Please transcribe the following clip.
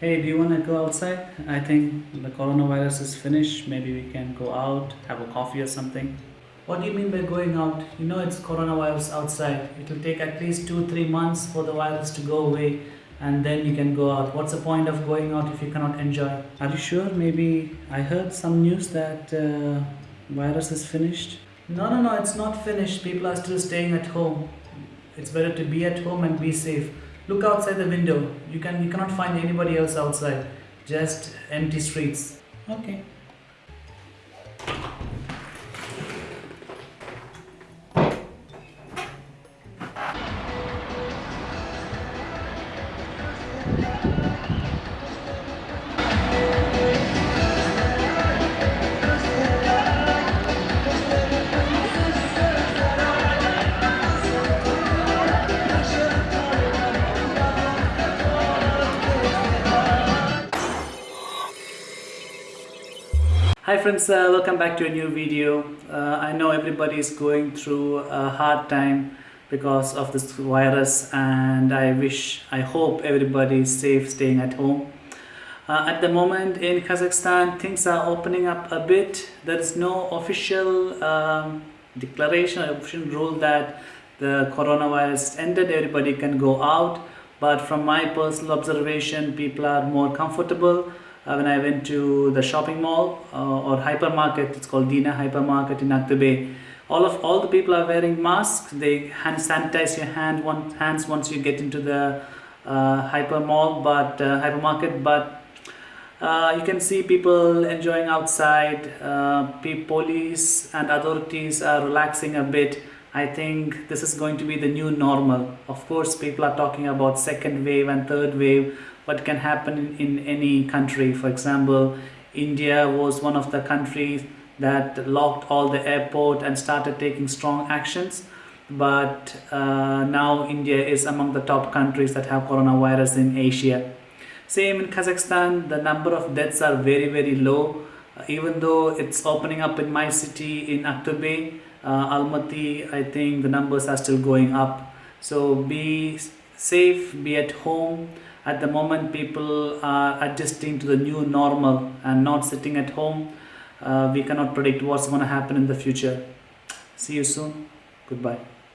Hey, do you want to go outside? I think the coronavirus is finished. Maybe we can go out, have a coffee or something. What do you mean by going out? You know it's coronavirus outside. It will take at least two, three months for the virus to go away and then you can go out. What's the point of going out if you cannot enjoy? Are you sure? Maybe I heard some news that uh, virus is finished. No, no, no, it's not finished. People are still staying at home. It's better to be at home and be safe. Look outside the window. You can you cannot find anybody else outside. Just empty streets. Okay. Hi friends, uh, welcome back to a new video. Uh, I know everybody is going through a hard time because of this virus and I wish, I hope everybody is safe staying at home. Uh, at the moment in Kazakhstan things are opening up a bit. There is no official um, declaration or official rule that the coronavirus ended, everybody can go out. But from my personal observation, people are more comfortable when I went to the shopping mall uh, or hypermarket, it's called Dina Hypermarket in Aktobe. All of all the people are wearing masks. They hand sanitize your hand one hands once you get into the uh, hyper mall, but uh, hypermarket. But uh, you can see people enjoying outside. Uh, police and authorities are relaxing a bit. I think this is going to be the new normal. Of course, people are talking about second wave and third wave what can happen in, any country. For example, India was one of the countries that locked all the airport and started taking strong actions. But uh, now India is among the top countries that have coronavirus in Asia. Same in Kazakhstan, the number of deaths are very, very low. Even though it's opening up in my city in Aktobe, uh, Almaty, I think the numbers are still going up. So be safe, be at home. At the moment people are adjusting to the new normal and not sitting at home. Uh, we cannot predict what's going to happen in the future. See you soon. Goodbye